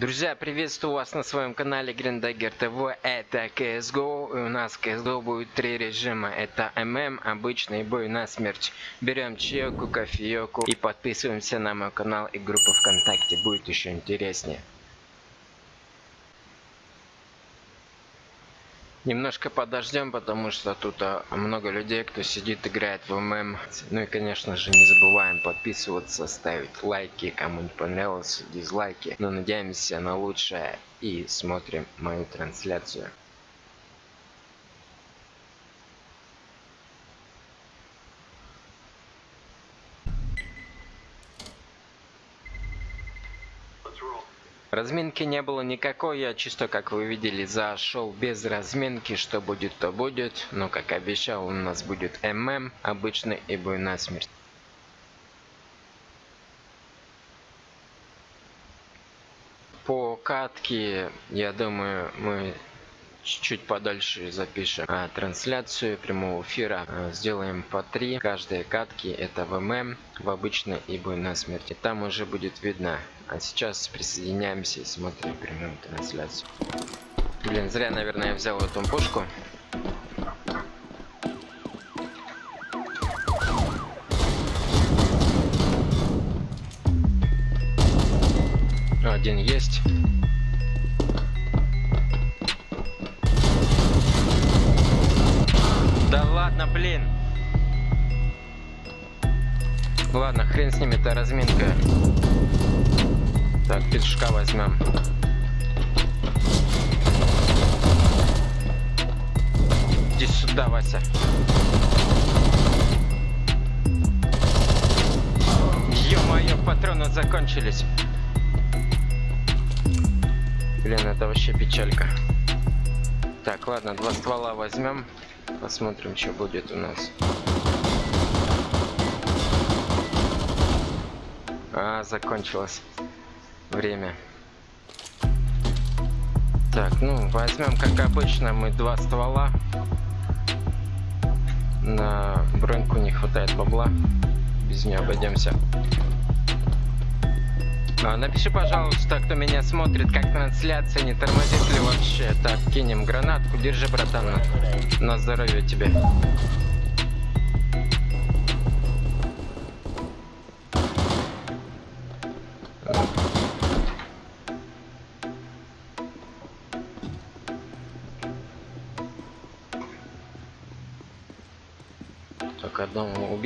Друзья, приветствую вас на своем канале Гриндагер ТВ. Это CSGO. И у нас CSGO будет три режима. Это ММ, обычный бой на смерть. Берем чайку, кофееку и подписываемся на мой канал и группу ВКонтакте. Будет еще интереснее. Немножко подождем, потому что тут а, много людей, кто сидит, играет в ММ. Ну и, конечно же, не забываем подписываться, ставить лайки, кому не понравилось, дизлайки. Но надеемся на лучшее и смотрим мою трансляцию. Разминки не было никакой, я чисто, как вы видели, зашел без разминки, что будет, то будет. Но, как обещал, у нас будет ММ, обычный и бой на смерть. По катке, я думаю, мы чуть-чуть подальше запишем а, трансляцию прямого эфира. А, сделаем по три каждой катки. Это в ММ, в обычной и бой на смерти. Там уже будет видно а сейчас присоединяемся и смотрим прямую трансляцию. Блин, зря, наверное, я взял эту пушку. Один есть. Ладно, хрен с ними, это разминка. Так, петушка возьмем. Иди сюда, Вася. Ё-моё, патроны закончились. Блин, это вообще печалька. Так, ладно, два ствола возьмем. Посмотрим, что будет у нас. А, закончилось время. Так, ну, возьмем, как обычно, мы два ствола. На броньку не хватает бабла. Без нее обойдемся. А, напиши, пожалуйста, кто меня смотрит, как трансляция, не тормозит ли вообще. Так, кинем гранатку, держи, братан, на, здоровье тебе.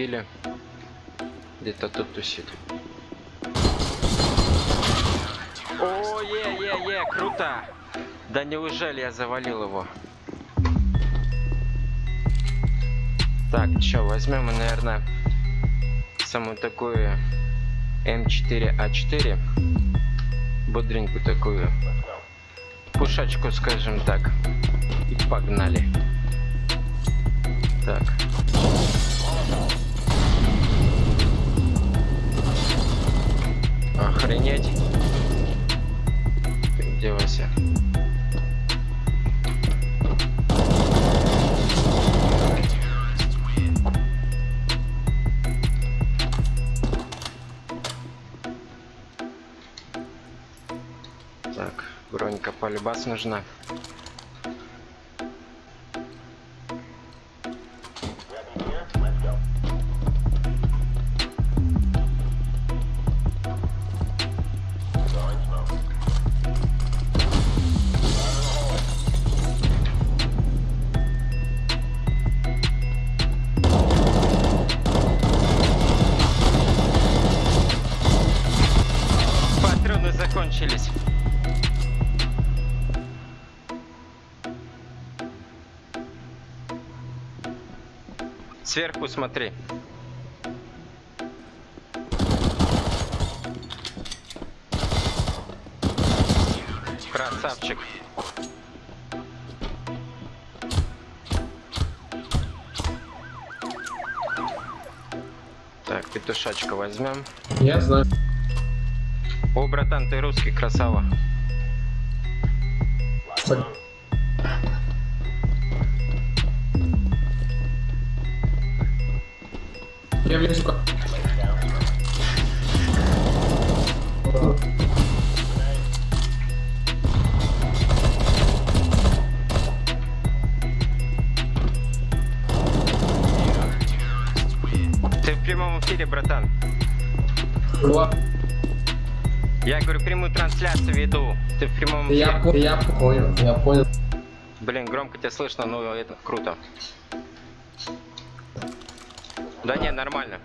Убили. Где-то тут тусит. О, е, е, е, круто! Да неужели я завалил его? Так, что, возьмем, наверное, самую такую М4А4. Бодренькую такую пушачку, скажем так. И погнали. Так. Охренеть. Ты где, Вася? Так, бронька полюбас нужна. Смотри. Красавчик. Так, петушачка возьмем. Я знаю. О, братан, ты русский, красава. Я Ла- Я говорю, прямую трансляцию веду. Ты в прямом Я, по- я понял, я понял. Блин, громко тебя слышно, но это круто. Да не, нормально.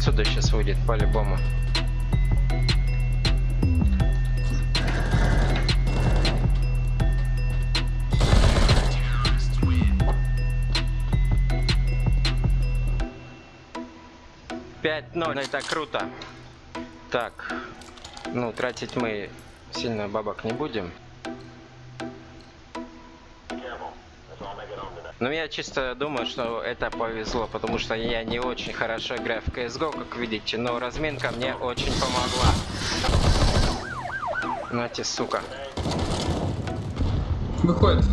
Отсюда сейчас выйдет по-любому. Пять ноль, это круто. Так, ну тратить мы сильно бабок не будем. Но я чисто думаю, что это повезло, потому что я не очень хорошо играю в CSGO, как видите, но разминка мне очень помогла. Нате, сука. Выходит.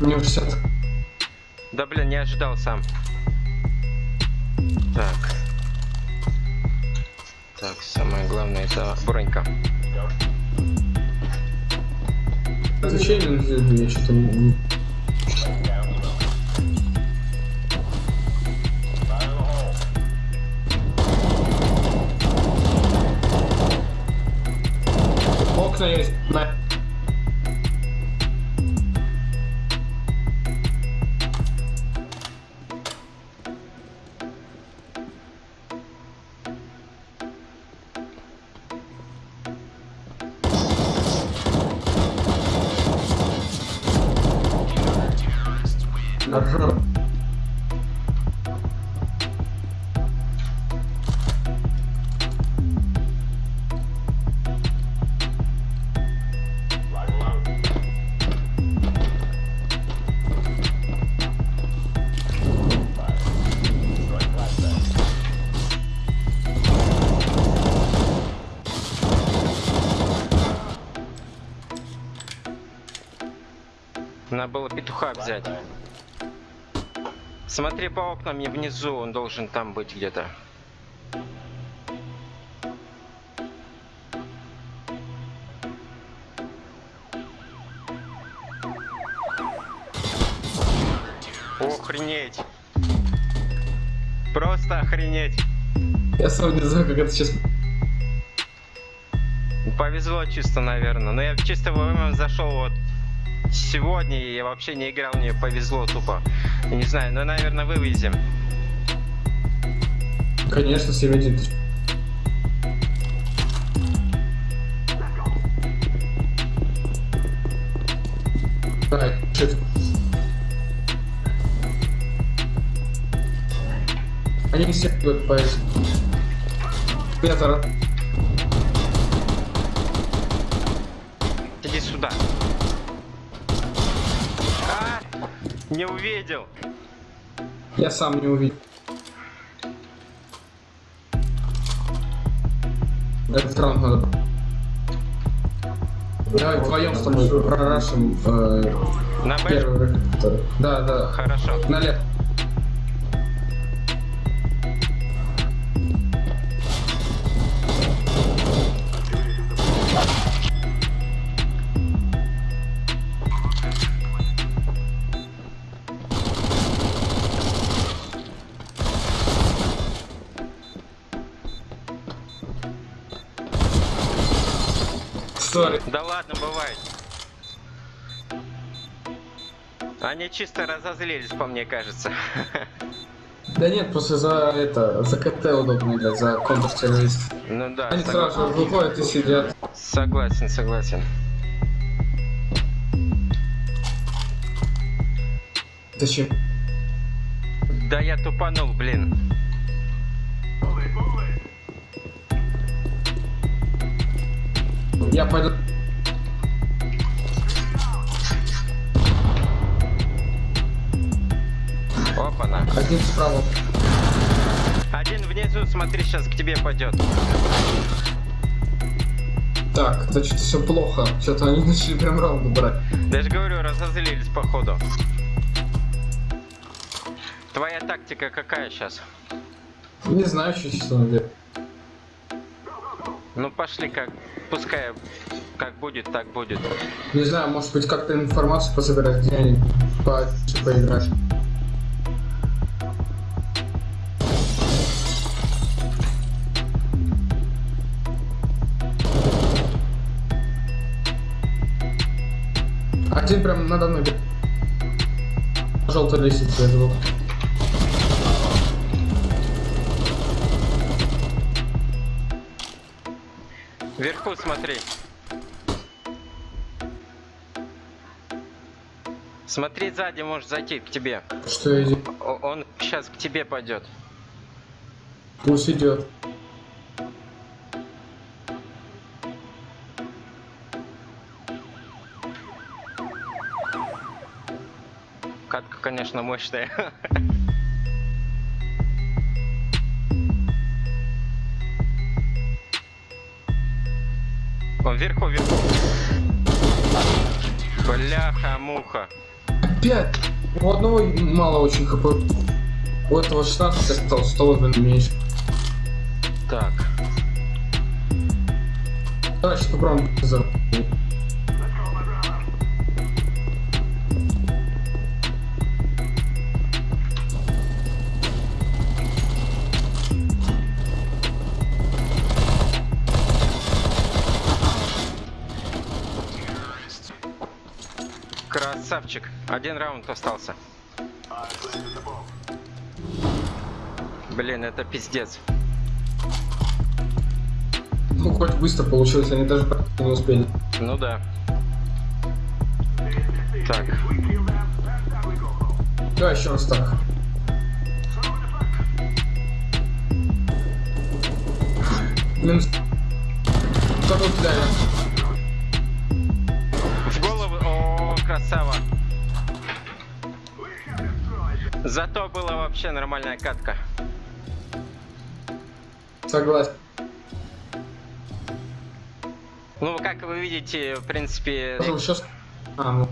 Университет. Да блин, не ожидал сам. Так. Так, самое главное это бронька. Отвечай это, я что-то... Окна есть. На. Надо было петуха взять. Смотри по окнам и внизу, он должен там быть где-то. Охренеть. Просто охренеть. Я сам не знаю, как это сейчас... Повезло чисто, наверное. Но я чисто в ММ зашел вот сегодня, я вообще не играл, мне повезло тупо. Я Не знаю, но, наверное, вывезем. Конечно, 7-1. Давай. Они все будут. Петр. Иди Не увидел. Я сам не увидел. Этот раунд надо. Давай вдвоем с тобой прорашим э, На первый. Да, да. Хорошо. Налево. Они чисто разозлились, по мне кажется. Да нет, просто за это, за КТ удобно играть, за контртеррорист. Ну да, Они сог- сразу выходят и сидят. согласен, согласен. Зачем? Да я тупанул, блин. Я пойду. Один справа. Один внизу, смотри, сейчас к тебе пойдет. Так, значит все плохо. Что-то они начали прям раунды брать. Даже говорю, разозлились походу. Твоя тактика какая сейчас? Не знаю, что сейчас он делает. Ну пошли как, пускай как будет, так будет. Не знаю, может быть, как-то информацию пособирать, где они по поиграть. Один прям надо мной. Желтая лестница, я живу. Вверху смотри. Смотри сзади, может зайти к тебе. Что? О- Он сейчас к тебе пойдет. Пусть идет. Конечно, мощная. Он вверху, вверху. Бляха-муха. Опять! У одного мало очень хп. У этого 16 осталось, 100 блин, меньше. Так. Давай сейчас попробуем Красавчик. Один раунд остался. Блин, это пиздец. Ну, хоть быстро получилось, они даже не успели. Ну да. Так. Давай еще раз так. Минус. Кто тут? В голову. О, красава. Зато была вообще нормальная катка. Согласен. Ну, как вы видите, в принципе... сейчас... А, ну.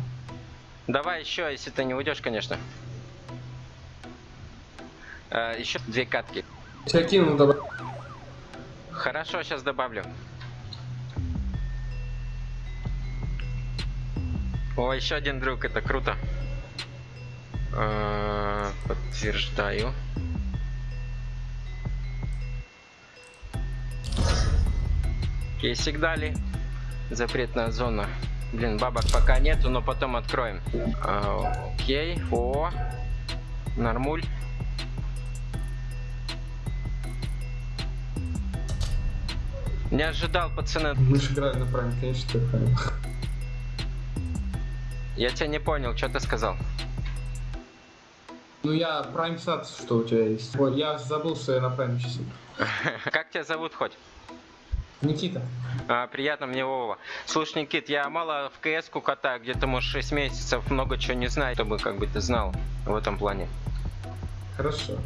Давай еще, если ты не уйдешь, конечно. Э, еще две катки. Тебя кинул, давай. Хорошо, сейчас добавлю. О, еще один друг, это круто. Э, Подтверждаю. Кейсик дали. Запретная зона. Блин, бабок пока нету, но потом откроем. А, окей. О, нормуль. Не ожидал, пацаны. Мы же играли на прайме, конечно, ты прайм. Я тебя не понял, что ты сказал. Ну я прайм сад, что у тебя есть. Ой, я забыл, что я на прайме сейчас. Как тебя зовут хоть? Никита. А, приятно мне Вова. Слушай, Никит, я мало в КС-ку катаю, где-то, может, 6 месяцев, много чего не знаю, чтобы как бы ты знал в этом плане. Хорошо.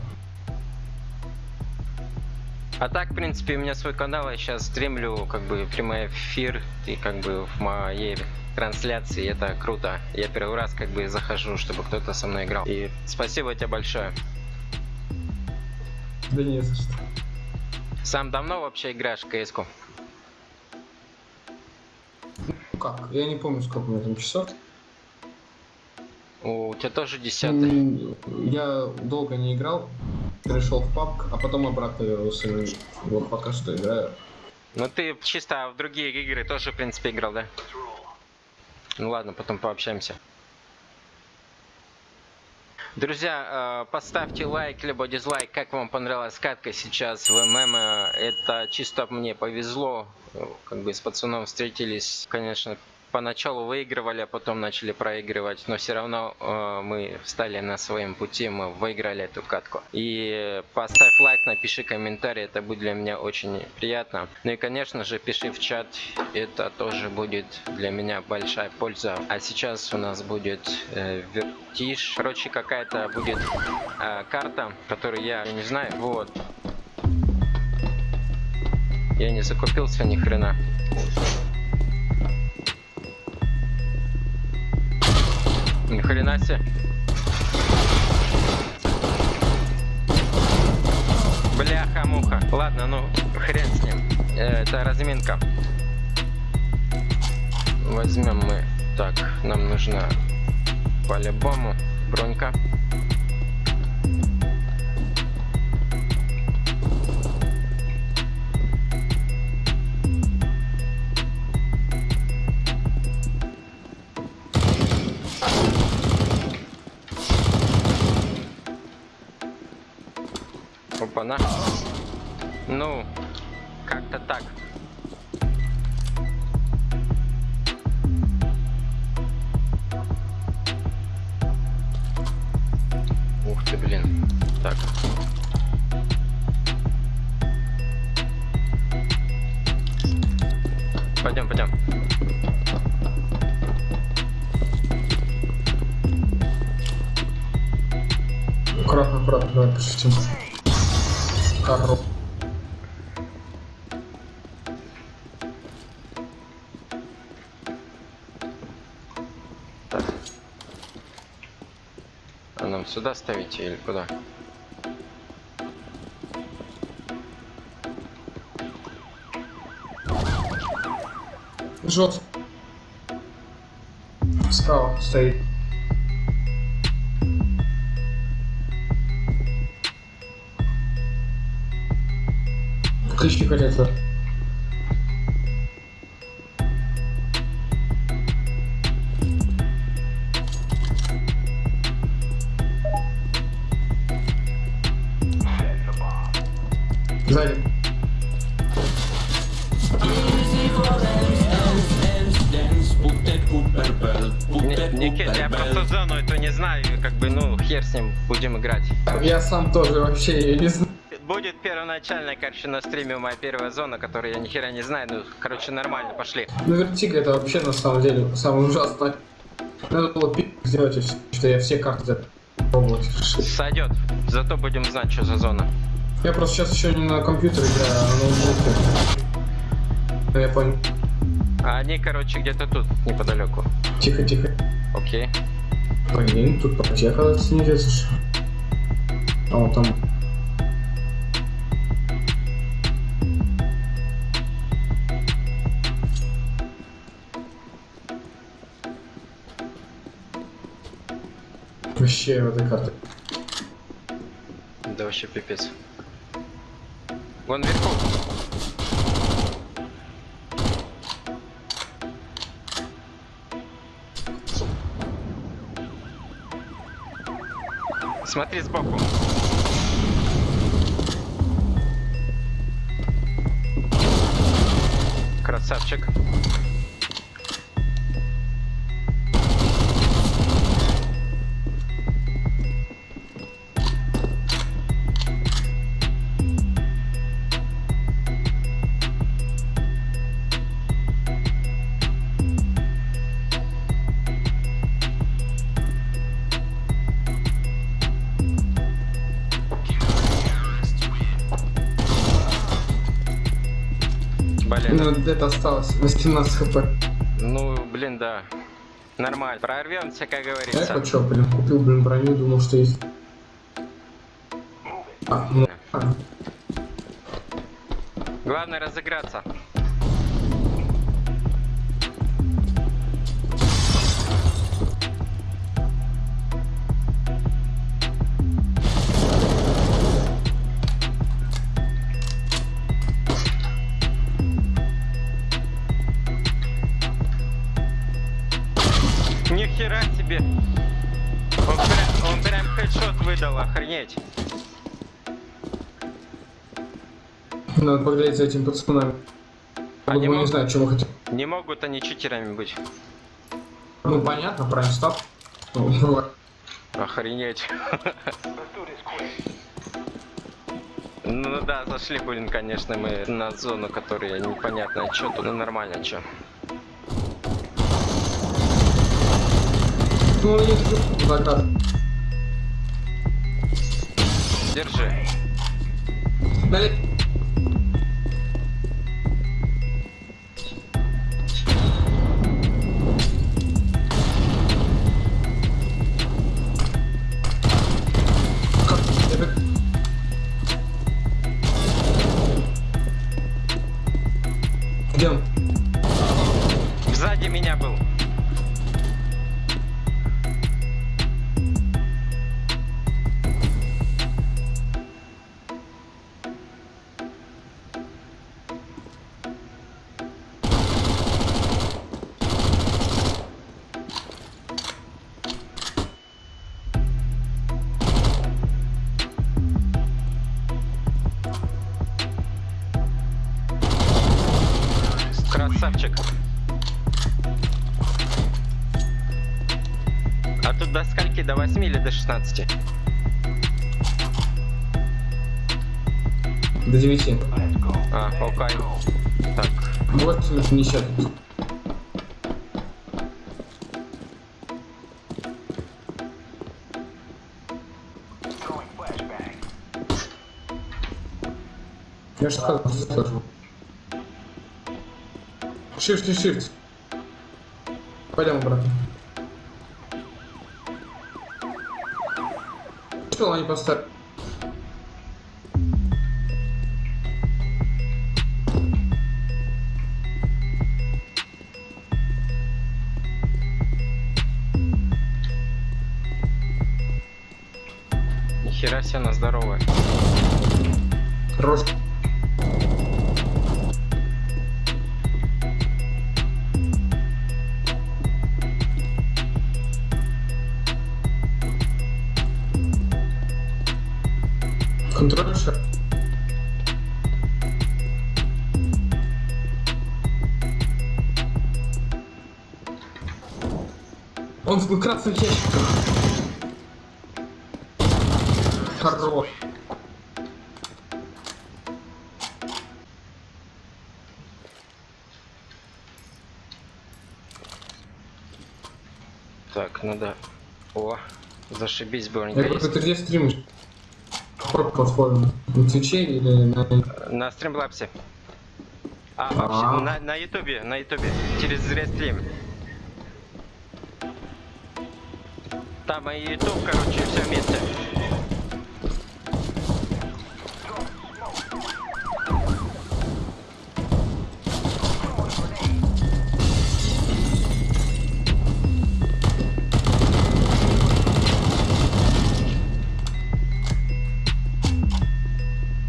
А так, в принципе, у меня свой канал, я сейчас стримлю как бы прямой эфир и как бы в моей трансляции, это круто. Я первый раз как бы захожу, чтобы кто-то со мной играл. И спасибо тебе большое. Да не за что. Сам давно вообще играешь в КС-ку? Ну как? Я не помню, сколько у меня там часов. У тебя тоже десятый. Я долго не играл. Перешел в папк, а потом обратно вернулся. Вот пока что играю. Ну ты чисто в другие игры тоже, в принципе, играл, да? Ну ладно, потом пообщаемся. Друзья, э, поставьте лайк либо дизлайк, как вам понравилась катка сейчас в ММ. Это чисто мне повезло, Э, как бы с пацаном встретились, конечно, поначалу выигрывали, а потом начали проигрывать, но все равно э, мы встали на своем пути, мы выиграли эту катку. И поставь лайк, напиши комментарий, это будет для меня очень приятно. Ну и конечно же пиши в чат, это тоже будет для меня большая польза. А сейчас у нас будет э, вертиш, короче какая-то будет э, карта, которую я не знаю, вот. Я не закупился ни хрена. Настя. Бляха-муха. Ладно, ну, хрен с ним. Э, это разминка. Возьмем мы. Так, нам нужна по-любому бронька. Так. А нам сюда ставите или куда? Жжет. Справа стоит. Ключи хотят. Сзади. Никит, я просто зону эту не знаю, как бы, ну, хер с ним, будем играть. Я сам тоже вообще не знаю. Первоначальная, короче, на стриме моя первая зона, которую я ни хера не знаю, ну, короче, нормально, пошли. Ну, вертик это вообще на самом деле самое ужасное. Надо было пи*** сделать, что я все карты запробовать. Сойдет, зато будем знать, что за зона. Я просто сейчас еще не на компьютере играю, а на ноутбуке. Ну, Я понял. А они, короче, где-то тут, неподалеку. Тихо, тихо. Окей. Блин, тут потеха снизится. А вот там. Вообще этой карте. Да вообще пипец. Вон вверху. Смотри сбоку. Блин. Ну, это осталось 18 хп. Ну, блин, да. Нормально. Прорвемся, как Я говорится. хочу, блин, купил, блин, броню, думал, что есть. А, ну, а, Главное разыграться. Надо поглядеть за этим пацанами. Они не могут- знаю, чего хотят. Не могут они читерами быть. Ну, понятно, прайм стоп. Ну. Охренеть. Ну да, зашли, блин, конечно, мы на зону, которая непонятно, что тут, ну нормально, что. Ну, есть закат. Держи. Дали. 16? До 9. А, окей. Так, Вот не счет. Я же сказал, слышу. Shift shift. Пойдем обратно. Что они поставили? нихера себе она здоровая. Хорош. В красных ящиках. Хорош. Так, надо... О, зашибись, Я бронька говорю, ты где стримишь? Какой платформе? На Твиче или на... На стримлапсе. А, А. вообще, на, на ютубе, на ютубе, через Зрестрим. Там и ютуб, короче, все вместе.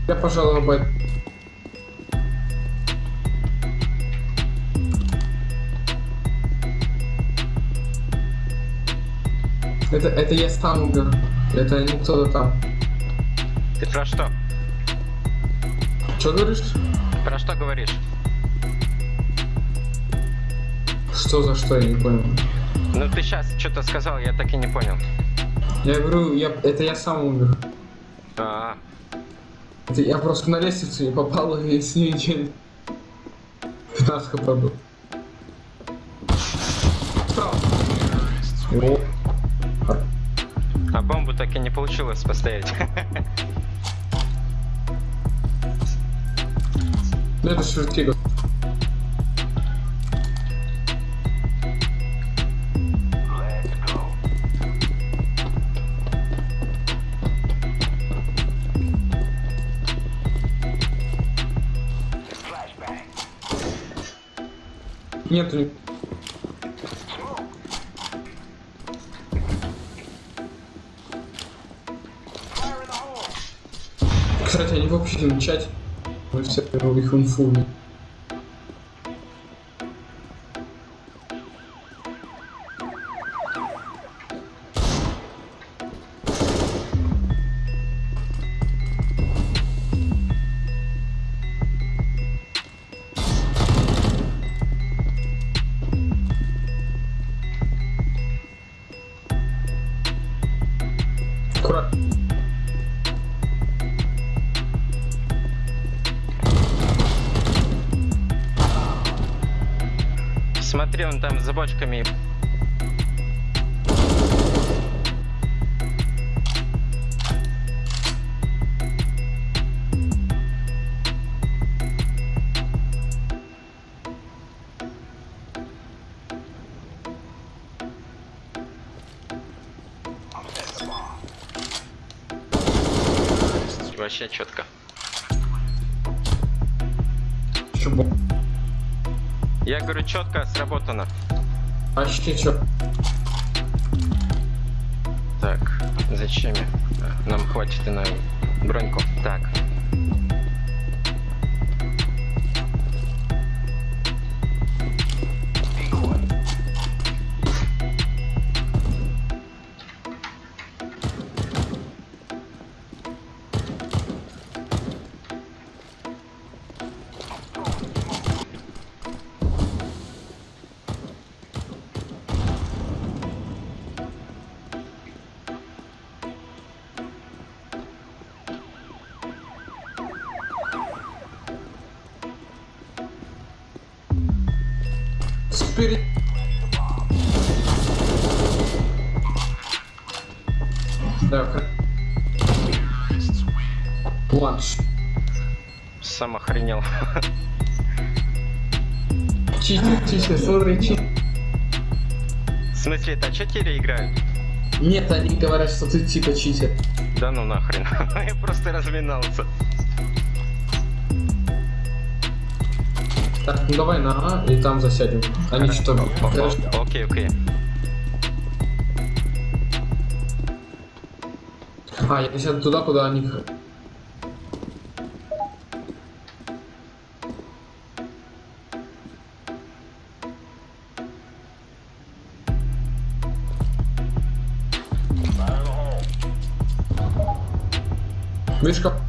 Я, пожалуй, бэт. Это, это я умер. Это не кто-то там. Ты про что? Что говоришь? Про что говоришь? Что за что, я не понял. Ну ты сейчас что-то сказал, я так и не понял. Я говорю, я, это я сам умер. А, Это я просто на лестницу не попал и с ней день. 15 хп был. Справа. О, а так и не получилось поставить. Ну это швертига. Нету ни- Кстати, они в общем чате. Мы все их инфу. Там за бочками. Вообще четко. Чего? Я говорю, четко сработано. Почти чё. Так, зачем? Нам хватит и на броньку. Так. Планш. Сам охренел. Читер, читер, смотри, читер. В смысле, это читеры играют? Нет, они говорят, что ты типа читер. Да ну нахрен. Я просто разминался. Так, ну давай на А и там засядем. Они что-то... О- о- Окей, окей. А, я сяду туда, куда они... política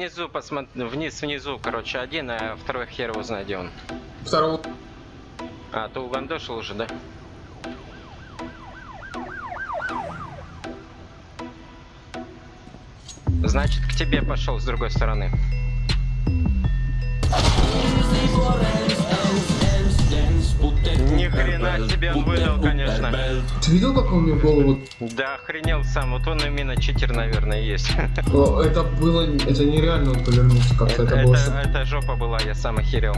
внизу, посмотри, вниз, внизу, короче, один, а второй хер его знает, где он. Второго... А, ты угандошил уже, да? Значит, к тебе пошел с другой стороны. Хрена себе он выдал, конечно. Ты видел, как он мне голову... Да, охренел сам. Вот он именно читер, наверное, есть. О, Это было... Это нереально он повернулся как-то. Это, Это было... это- это жопа была, я сам охерел.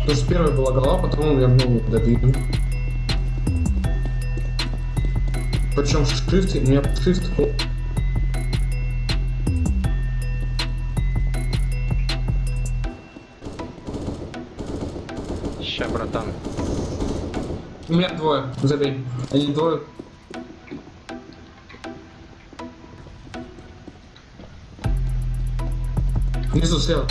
Потому что первая была голова, потом он вернул добил. Причем шрифт, у меня шрифт... Ща, братан. У меня двое, забей. Они двое. Внизу слева.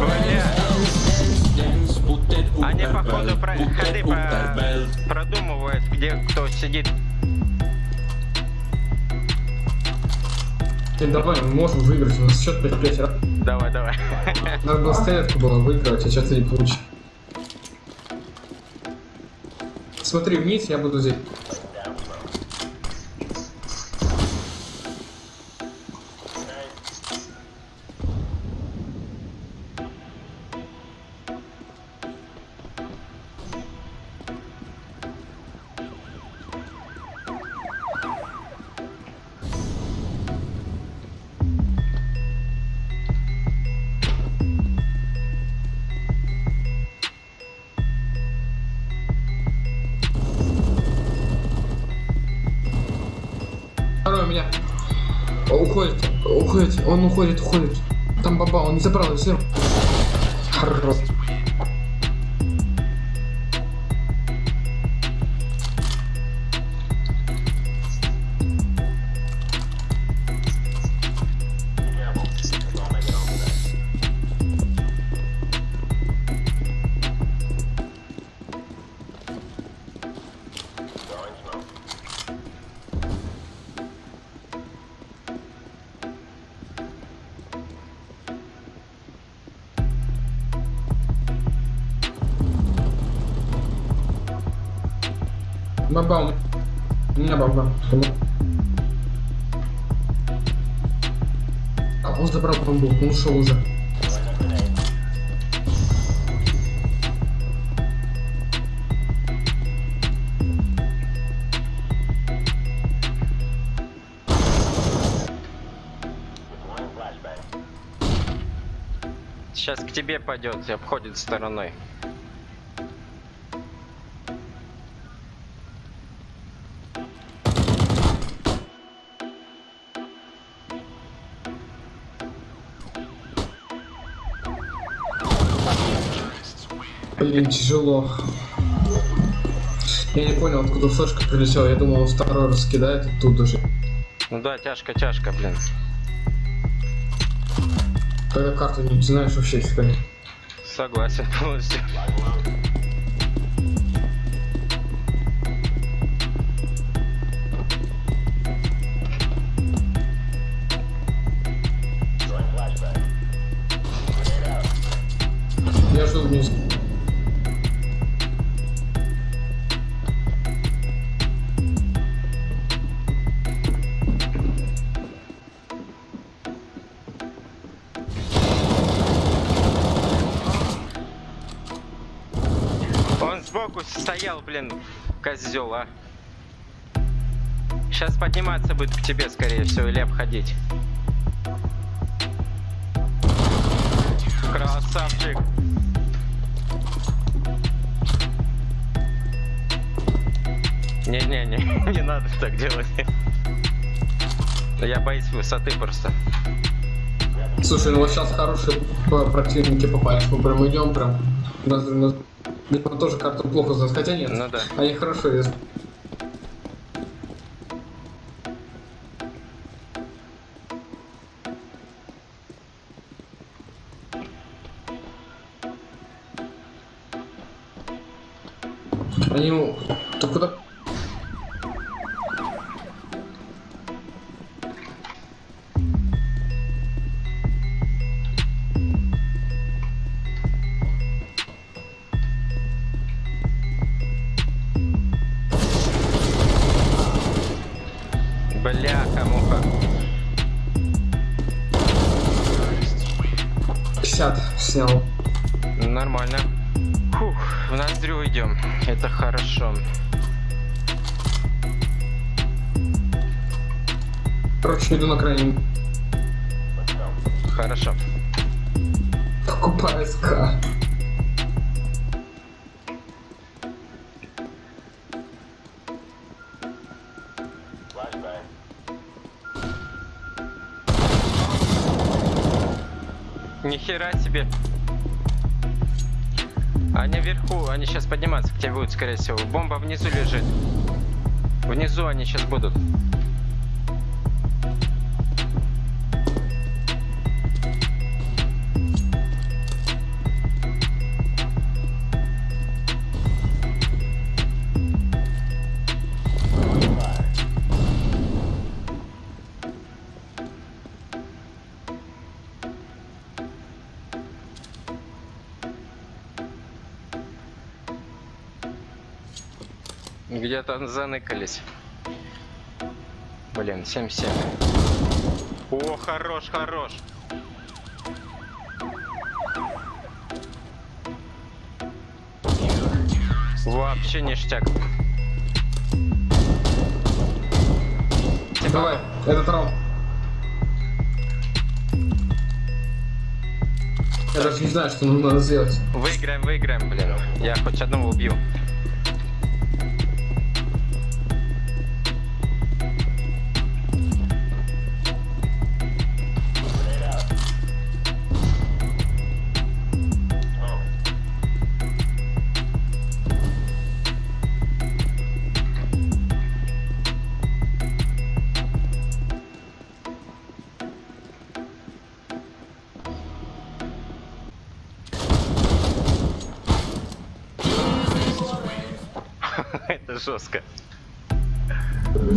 Бля, Они, походу, про... ходы по- продумывают, где кто сидит. Ты давай, мы можем выиграть, у нас счет 5-5. Давай, давай. Надо было стрелятку было выиграть, а сейчас ты не получишь. Смотри вниз, я буду здесь. Он не забрал, Баба, у меня баба. забрал, он забрал бомбу, он ушел уже. Сейчас к тебе пойдет и обходит стороной. Блин, тяжело. Я не понял, откуда флешка прилетела. Я думал, он второй раз кидает оттуда же. Ну да, тяжко, тяжко, блин. Когда карту не знаешь вообще фига. Согласен полностью. Блин, козел, а. Сейчас подниматься будет к тебе, скорее всего, или обходить. Красавчик. Не-не-не, не надо так делать. Я боюсь высоты просто. Слушай, ну вот сейчас хорошие противники попались. Мы прям идем прям. Тоже карту плохо знают. Хотя нет. Ну да. Они хорошо есть. Сейчас подниматься к тебе будут, скорее всего. Бомба внизу лежит. Внизу они сейчас будут. Где-то заныкались. Блин, 7-7. О, хорош, хорош. Вообще ништяк. Типа, Давай, этот раунд. Я даже не знаю, что нам надо сделать. Выиграем, выиграем, блин. Я хоть одного убью.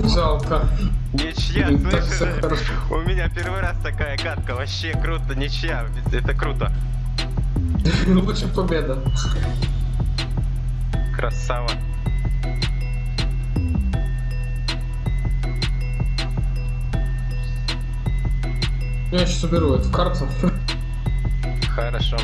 Жалко. Ничья, Ну, слышишь? У меня первый раз такая катка. Вообще круто, ничья. Это круто. Лучше победа. Красава. Я сейчас уберу эту карту. Хорошо.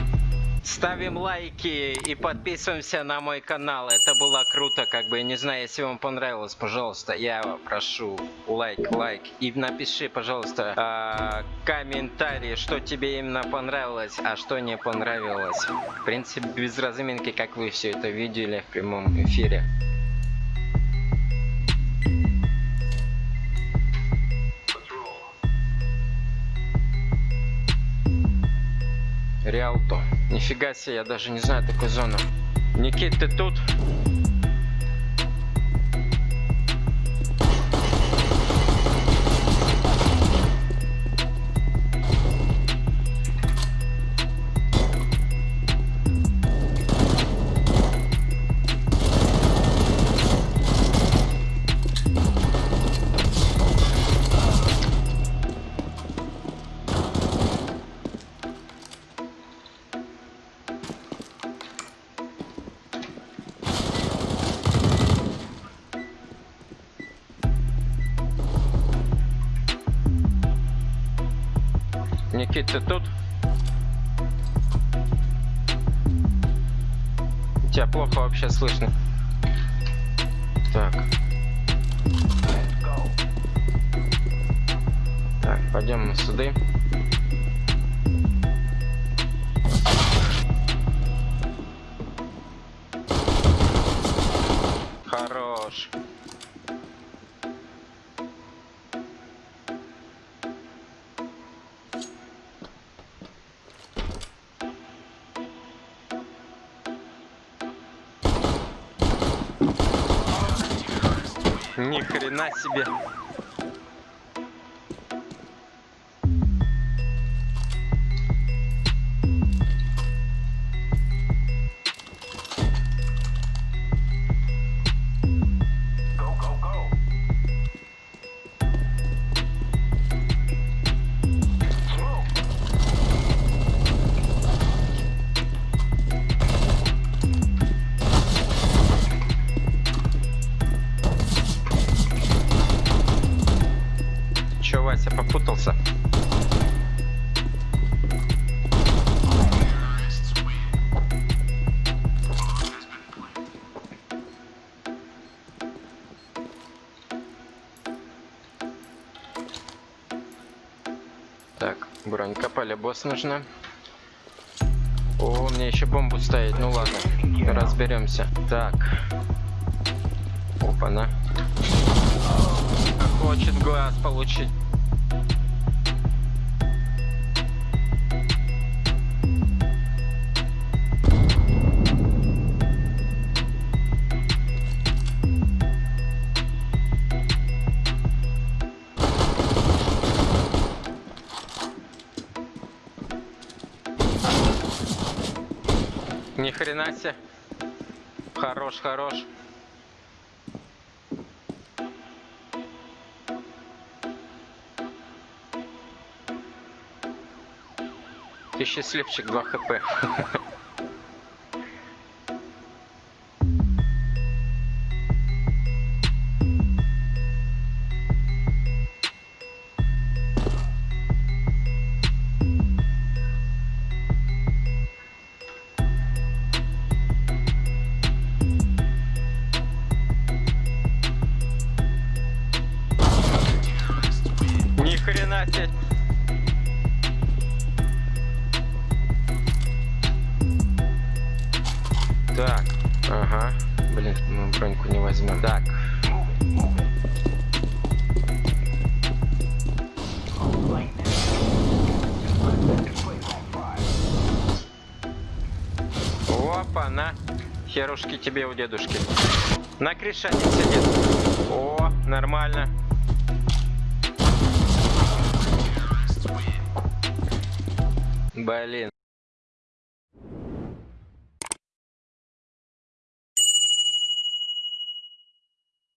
Ставим лайки и подписываемся на мой канал. Это было круто, как бы, не знаю, если вам понравилось, пожалуйста, я прошу лайк, лайк. И напиши, пожалуйста, а, комментарий, что тебе именно понравилось, а что не понравилось. В принципе, без разминки, как вы все это видели в прямом эфире. Нифига себе, я даже не знаю такой зоны. Никит, ты тут? Никит, ты тут? Тебя плохо вообще слышно. Так. Так, пойдем мы сюда. Себе. Полебос нужна. О, мне еще бомбу ставить. Ну ладно, разберемся. Так. Опа-на. Хочет глаз получить. Хорош, хорош. Ты счастливчик 2 хп. Херушки тебе у дедушки. На один сидит. О, нормально. Блин.